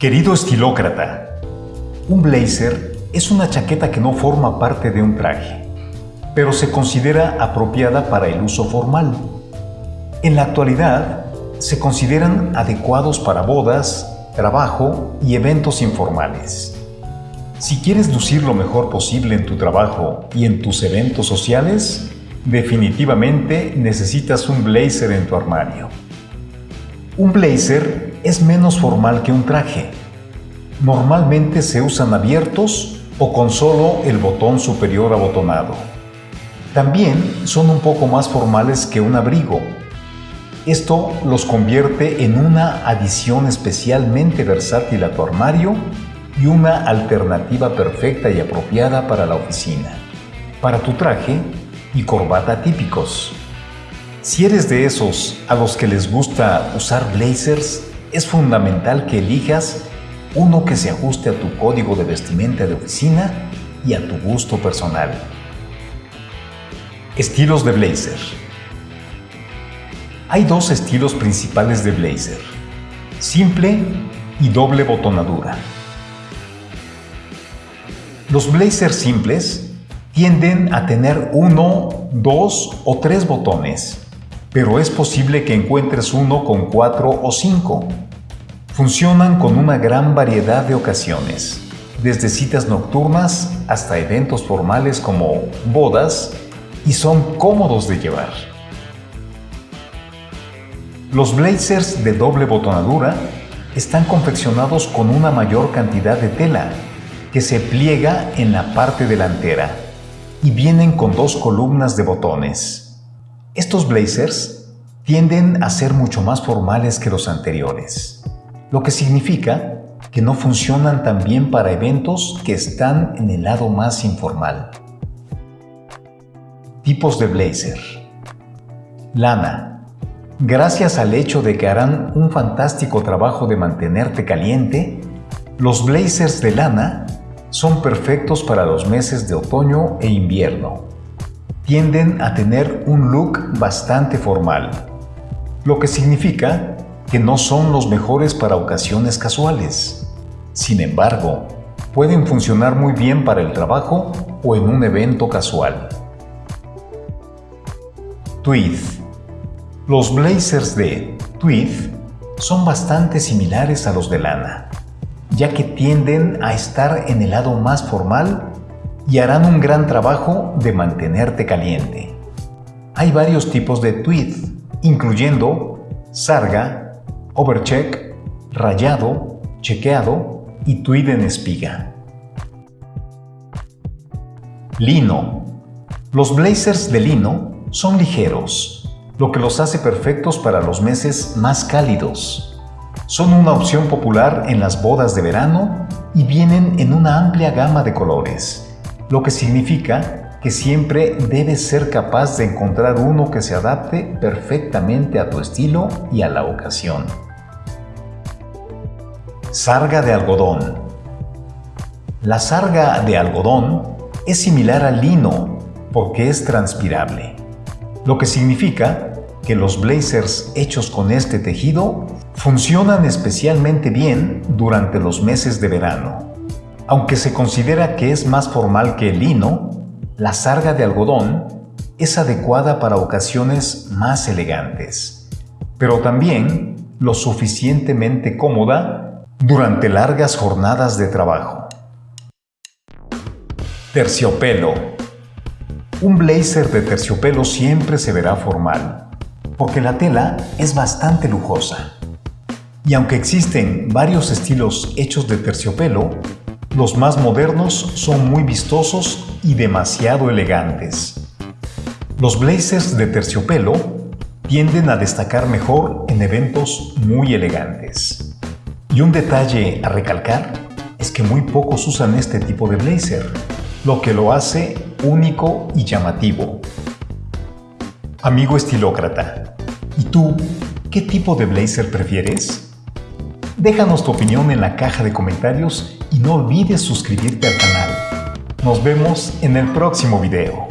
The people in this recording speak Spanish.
Querido estilócrata, un blazer es una chaqueta que no forma parte de un traje, pero se considera apropiada para el uso formal. En la actualidad, se consideran adecuados para bodas, trabajo y eventos informales. Si quieres lucir lo mejor posible en tu trabajo y en tus eventos sociales, definitivamente necesitas un blazer en tu armario. Un blazer es menos formal que un traje. Normalmente se usan abiertos o con solo el botón superior abotonado. También son un poco más formales que un abrigo. Esto los convierte en una adición especialmente versátil a tu armario y una alternativa perfecta y apropiada para la oficina, para tu traje y corbata típicos. Si eres de esos a los que les gusta usar blazers, es fundamental que elijas uno que se ajuste a tu código de vestimenta de oficina y a tu gusto personal. Estilos de blazer. Hay dos estilos principales de blazer, simple y doble botonadura. Los blazers simples tienden a tener uno, dos o tres botones pero es posible que encuentres uno con cuatro o cinco. Funcionan con una gran variedad de ocasiones, desde citas nocturnas hasta eventos formales como bodas, y son cómodos de llevar. Los blazers de doble botonadura están confeccionados con una mayor cantidad de tela que se pliega en la parte delantera y vienen con dos columnas de botones. Estos blazers tienden a ser mucho más formales que los anteriores, lo que significa que no funcionan tan bien para eventos que están en el lado más informal. Tipos de blazer. Lana. Gracias al hecho de que harán un fantástico trabajo de mantenerte caliente, los blazers de lana son perfectos para los meses de otoño e invierno tienden a tener un look bastante formal, lo que significa que no son los mejores para ocasiones casuales. Sin embargo, pueden funcionar muy bien para el trabajo o en un evento casual. Tweed Los blazers de tweed son bastante similares a los de lana, ya que tienden a estar en el lado más formal y harán un gran trabajo de mantenerte caliente. Hay varios tipos de tweed, incluyendo sarga, overcheck, rayado, chequeado y tweed en espiga. Lino. Los blazers de lino son ligeros, lo que los hace perfectos para los meses más cálidos. Son una opción popular en las bodas de verano y vienen en una amplia gama de colores lo que significa que siempre debes ser capaz de encontrar uno que se adapte perfectamente a tu estilo y a la ocasión. Sarga de algodón La sarga de algodón es similar al lino porque es transpirable, lo que significa que los blazers hechos con este tejido funcionan especialmente bien durante los meses de verano. Aunque se considera que es más formal que el lino, la sarga de algodón es adecuada para ocasiones más elegantes, pero también lo suficientemente cómoda durante largas jornadas de trabajo. Terciopelo Un blazer de terciopelo siempre se verá formal, porque la tela es bastante lujosa. Y aunque existen varios estilos hechos de terciopelo, los más modernos son muy vistosos y demasiado elegantes. Los blazers de terciopelo tienden a destacar mejor en eventos muy elegantes. Y un detalle a recalcar es que muy pocos usan este tipo de blazer, lo que lo hace único y llamativo. Amigo estilócrata, ¿y tú qué tipo de blazer prefieres? Déjanos tu opinión en la caja de comentarios y no olvides suscribirte al canal. Nos vemos en el próximo video.